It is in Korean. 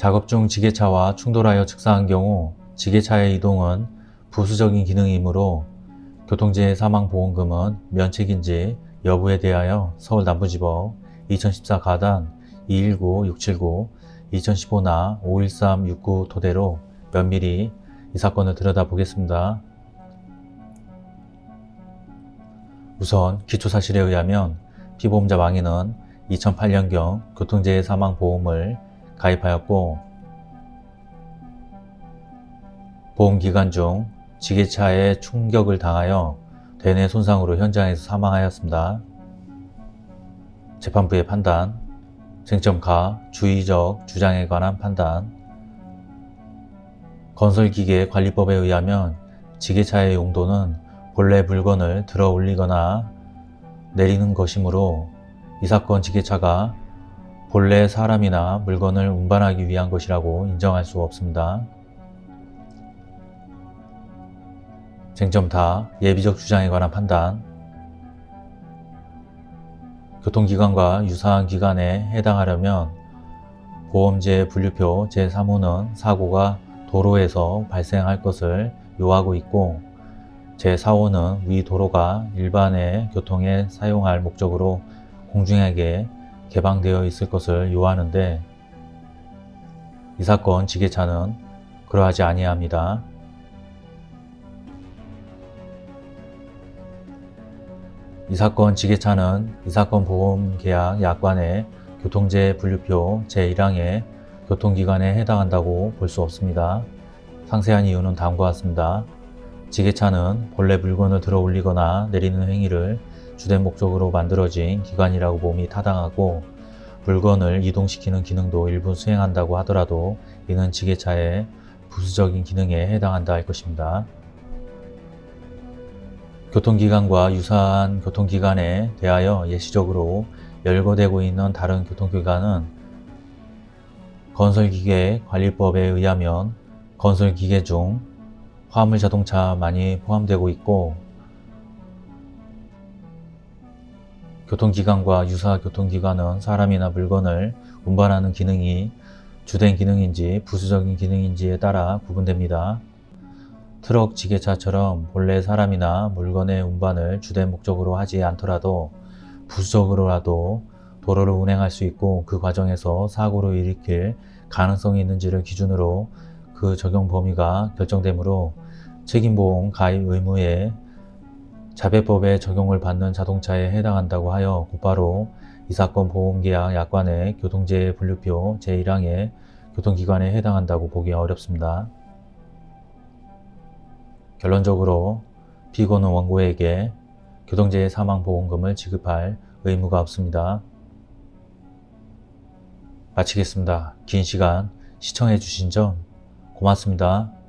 작업 중 지게차와 충돌하여 즉사한 경우 지게차의 이동은 부수적인 기능이므로 교통재해 사망보험금은 면책인지 여부에 대하여 서울 남부지법 2014 가단 219-679, 2015나 513-69 토대로 면밀히 이 사건을 들여다보겠습니다. 우선 기초사실에 의하면 피보험자 망인은 2008년경 교통재해 사망보험을 가입하였고 보험기간 중 지게차에 충격을 당하여 대뇌 손상으로 현장에서 사망하였습니다. 재판부의 판단, 쟁점가, 주의적 주장에 관한 판단 건설기계 관리법에 의하면 지게차의 용도는 본래 물건을 들어 올리거나 내리는 것이므로 이 사건 지게차가 본래 사람이나 물건을 운반하기 위한 것이라고 인정할 수 없습니다. 쟁점 다 예비적 주장에 관한 판단 교통기관과 유사한 기관에 해당하려면 보험제 분류표 제3호는 사고가 도로에서 발생할 것을 요하고 있고 제4호는 위 도로가 일반의 교통에 사용할 목적으로 공중에게 개방되어 있을 것을 요하는데 이 사건 지게차는 그러하지 아니합니다. 이 사건 지게차는 이 사건 보험계약 약관의 교통재해 분류표 제1항의 교통기관에 해당한다고 볼 수 없습니다. 상세한 이유는 다음과 같습니다. 지게차는 본래 물건을 들어 올리거나 내리는 행위를 주된 목적으로 만들어진 기관이라고 봄이 타당하고 물건을 이동시키는 기능도 일부 수행한다고 하더라도 이는 지게차의 부수적인 기능에 해당한다 할 것입니다. 교통기관과 유사한 교통기관에 대하여 예시적으로 열거되고 있는 다른 교통기관은 건설기계관리법에 의하면 건설기계 중 화물자동차만이 포함되고 있고 교통기관과 유사 교통기관은 사람이나 물건을 운반하는 기능이 주된 기능인지 부수적인 기능인지에 따라 구분됩니다. 트럭 지게차처럼 본래 사람이나 물건의 운반을 주된 목적으로 하지 않더라도 부수적으로라도 도로를 운행할 수 있고 그 과정에서 사고를 일으킬 가능성이 있는지를 기준으로 그 적용 범위가 결정되므로 책임보험 가입 의무에 자배법의 적용을 받는 자동차에 해당한다고 하여 곧바로 이 사건 보험계약 약관의 교통재해 분류표 제1항의 교통기관에 해당한다고 보기 어렵습니다. 결론적으로 피고는 원고에게 교통재해 사망보험금을 지급할 의무가 없습니다. 마치겠습니다. 긴 시간 시청해 주신 점 고맙습니다.